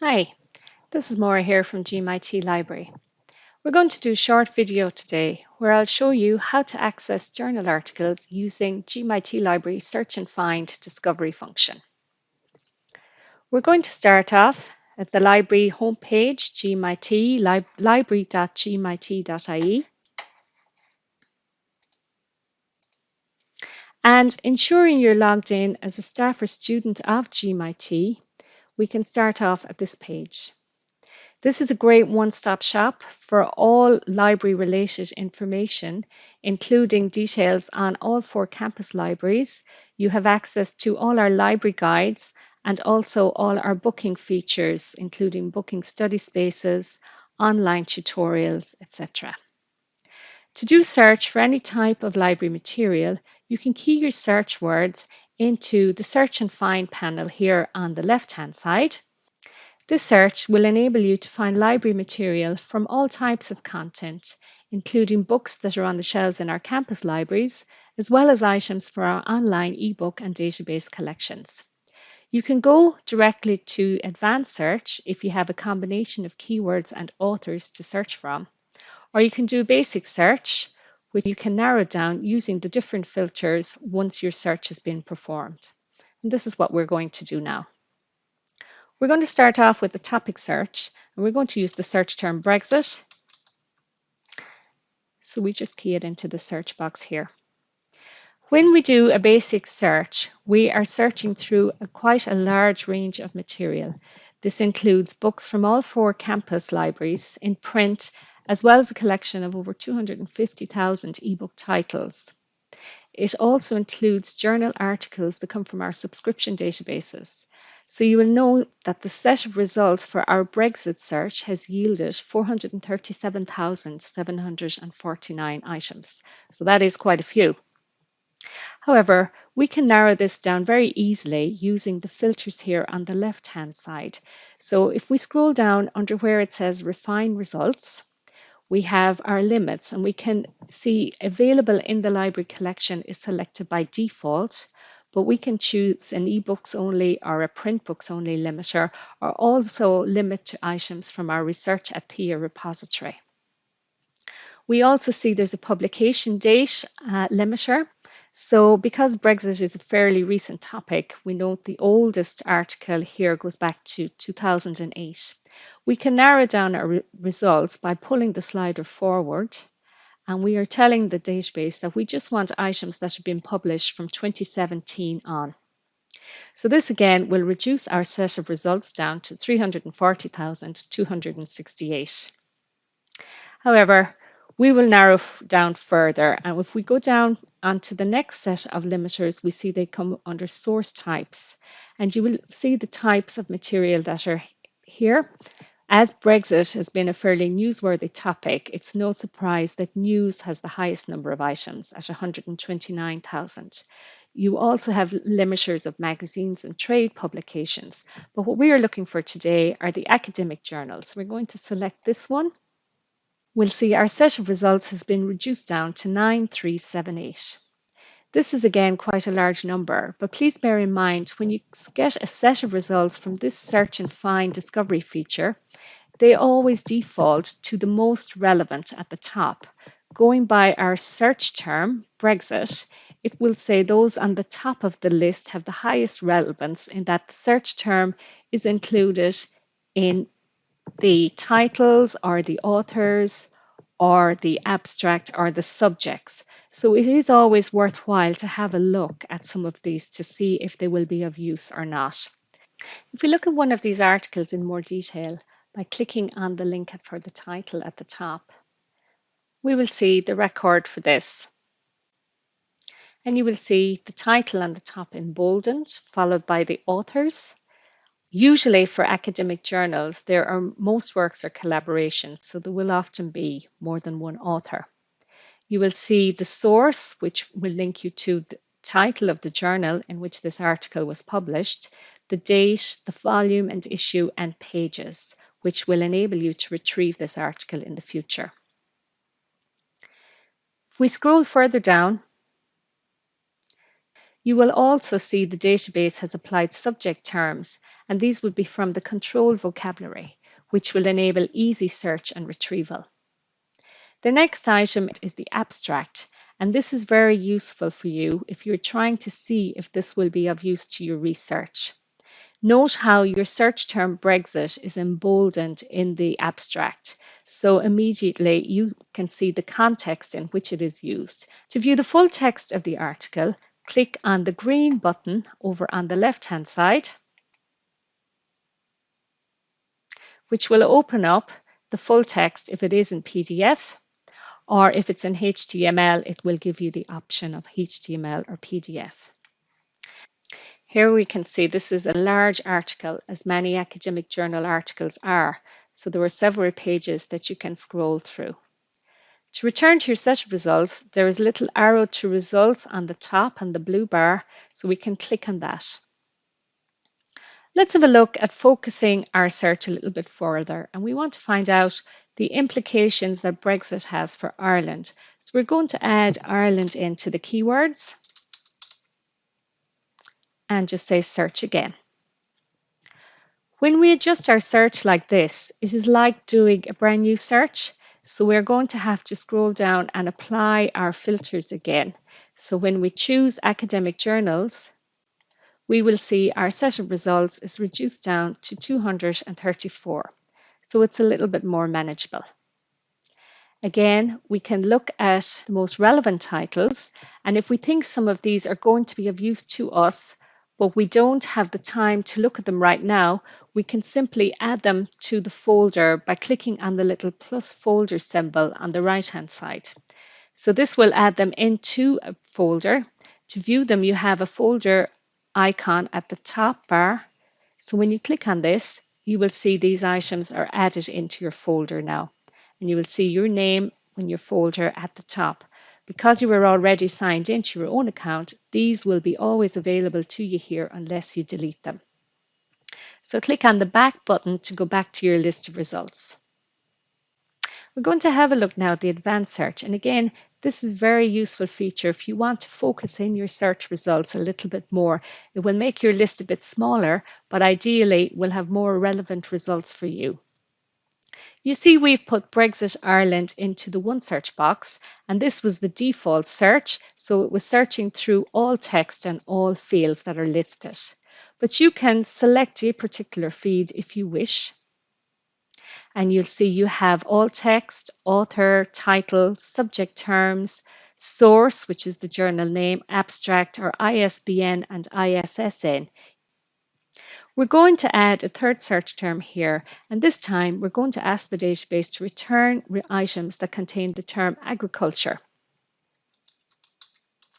Hi, this is Maura here from GMIT Library. We're going to do a short video today where I'll show you how to access journal articles using GMIT Library Search and Find Discovery function. We're going to start off at the library homepage, GMIT, li library.gmit.ie. And ensuring you're logged in as a staff or student of GMIT, we can start off at this page. This is a great one-stop shop for all library-related information, including details on all four campus libraries. You have access to all our library guides and also all our booking features, including booking study spaces, online tutorials, etc. To do search for any type of library material, you can key your search words into the search and find panel here on the left-hand side. This search will enable you to find library material from all types of content, including books that are on the shelves in our campus libraries, as well as items for our online ebook and database collections. You can go directly to advanced search if you have a combination of keywords and authors to search from, or you can do a basic search, which you can narrow down using the different filters once your search has been performed. And this is what we're going to do now. We're going to start off with the topic search, and we're going to use the search term Brexit. So we just key it into the search box here. When we do a basic search, we are searching through a quite a large range of material. This includes books from all four campus libraries in print, as well as a collection of over 250,000 ebook titles. It also includes journal articles that come from our subscription databases. So you will know that the set of results for our Brexit search has yielded 437,749 items. So that is quite a few. However, we can narrow this down very easily using the filters here on the left-hand side. So if we scroll down under where it says refine results, we have our limits and we can see available in the library collection is selected by default but we can choose an ebooks only or a print books only limiter or also limit to items from our research at THEA repository. We also see there's a publication date uh, limiter. So because Brexit is a fairly recent topic, we note the oldest article here goes back to 2008. We can narrow down our re results by pulling the slider forward and we are telling the database that we just want items that have been published from 2017 on. So this again will reduce our set of results down to 340,268. However, we will narrow down further and if we go down onto the next set of limiters we see they come under source types and you will see the types of material that are here as Brexit has been a fairly newsworthy topic, it's no surprise that news has the highest number of items at 129,000. You also have limiters of magazines and trade publications, but what we are looking for today are the academic journals. We're going to select this one. We'll see our set of results has been reduced down to 9378. This is again quite a large number, but please bear in mind when you get a set of results from this search and find discovery feature, they always default to the most relevant at the top. Going by our search term, Brexit, it will say those on the top of the list have the highest relevance in that the search term is included in the titles or the authors or the abstract or the subjects. So it is always worthwhile to have a look at some of these to see if they will be of use or not. If we look at one of these articles in more detail by clicking on the link for the title at the top, we will see the record for this. And you will see the title on the top emboldened, followed by the authors, Usually for academic journals, there are most works are collaborations, so there will often be more than one author. You will see the source, which will link you to the title of the journal in which this article was published, the date, the volume and issue, and pages, which will enable you to retrieve this article in the future. If we scroll further down, You will also see the database has applied subject terms, and these would be from the control vocabulary, which will enable easy search and retrieval. The next item is the abstract, and this is very useful for you if you're trying to see if this will be of use to your research. Note how your search term Brexit is emboldened in the abstract, so immediately you can see the context in which it is used. To view the full text of the article, click on the green button over on the left hand side, which will open up the full text if it is in PDF or if it's in HTML, it will give you the option of HTML or PDF. Here we can see this is a large article, as many academic journal articles are, so there are several pages that you can scroll through. To return to your set of results, there is a little arrow to results on the top and the blue bar, so we can click on that. Let's have a look at focusing our search a little bit further and we want to find out the implications that Brexit has for Ireland. So we're going to add Ireland into the keywords and just say search again. When we adjust our search like this, it is like doing a brand new search. So we're going to have to scroll down and apply our filters again. So when we choose academic journals, we will see our set of results is reduced down to 234. So it's a little bit more manageable. Again, we can look at the most relevant titles, and if we think some of these are going to be of use to us, but we don't have the time to look at them right now, we can simply add them to the folder by clicking on the little plus folder symbol on the right hand side. So this will add them into a folder. To view them, you have a folder icon at the top bar. So when you click on this, you will see these items are added into your folder now. And you will see your name in your folder at the top. Because you were already signed into your own account, these will be always available to you here unless you delete them. So click on the back button to go back to your list of results. We're going to have a look now at the advanced search. And again, this is a very useful feature if you want to focus in your search results a little bit more. It will make your list a bit smaller, but ideally will have more relevant results for you. You see we've put Brexit Ireland into the one search box and this was the default search so it was searching through all text and all fields that are listed. But you can select a particular feed if you wish and you'll see you have all text, author, title, subject terms, source, which is the journal name, abstract or ISBN and ISSN. We're going to add a third search term here, and this time we're going to ask the database to return items that contain the term agriculture.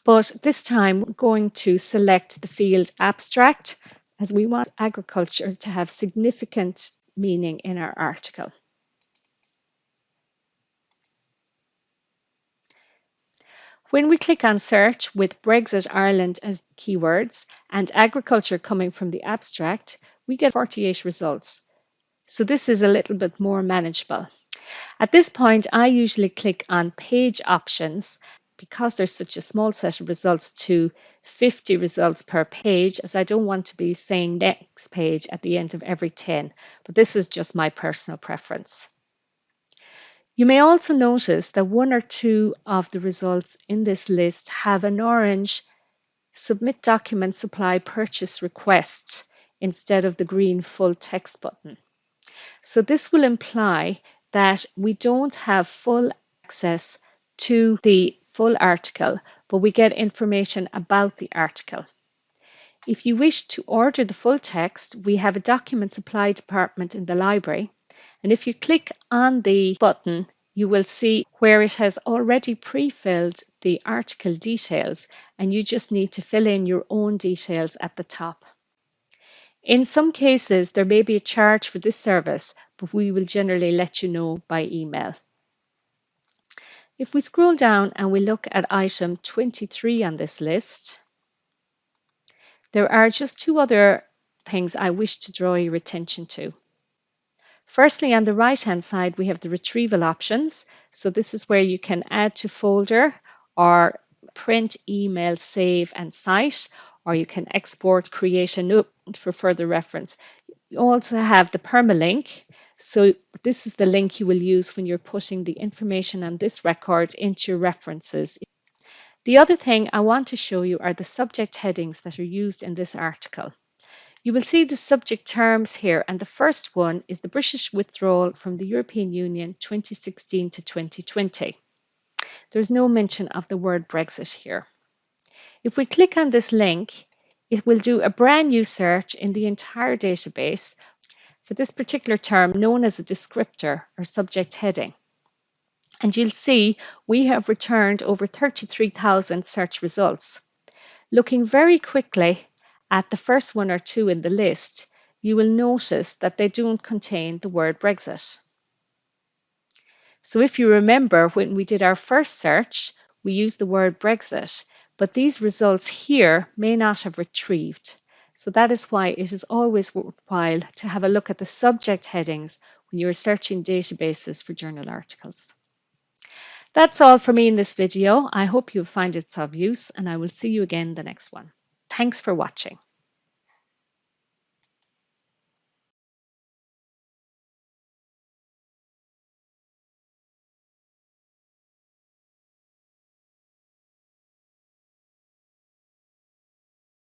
But this time we're going to select the field abstract as we want agriculture to have significant meaning in our article. When we click on search with Brexit Ireland as keywords and agriculture coming from the abstract, we get 48 results. So this is a little bit more manageable. At this point, I usually click on page options because there's such a small set of results to 50 results per page as I don't want to be saying next page at the end of every 10, but this is just my personal preference. You may also notice that one or two of the results in this list have an orange Submit Document Supply Purchase Request instead of the green full text button. So this will imply that we don't have full access to the full article, but we get information about the article. If you wish to order the full text, we have a document supply department in the library. And if you click on the button, you will see where it has already pre-filled the article details and you just need to fill in your own details at the top. In some cases, there may be a charge for this service, but we will generally let you know by email. If we scroll down and we look at item 23 on this list, there are just two other things I wish to draw your attention to. Firstly, on the right hand side, we have the retrieval options. So this is where you can add to folder or print, email, save, and cite, or you can export, create a note for further reference. You also have the permalink. So this is the link you will use when you're putting the information on this record into your references. The other thing I want to show you are the subject headings that are used in this article. You will see the subject terms here, and the first one is the British withdrawal from the European Union 2016 to 2020. There's no mention of the word Brexit here. If we click on this link, it will do a brand new search in the entire database for this particular term known as a descriptor or subject heading. And you'll see we have returned over 33,000 search results. Looking very quickly at the first one or two in the list, you will notice that they don't contain the word Brexit. So if you remember when we did our first search, we used the word Brexit, but these results here may not have retrieved. So that is why it is always worthwhile to have a look at the subject headings when you are searching databases for journal articles. That's all for me in this video. I hope you find it of use and I will see you again in the next one. Thanks for watching.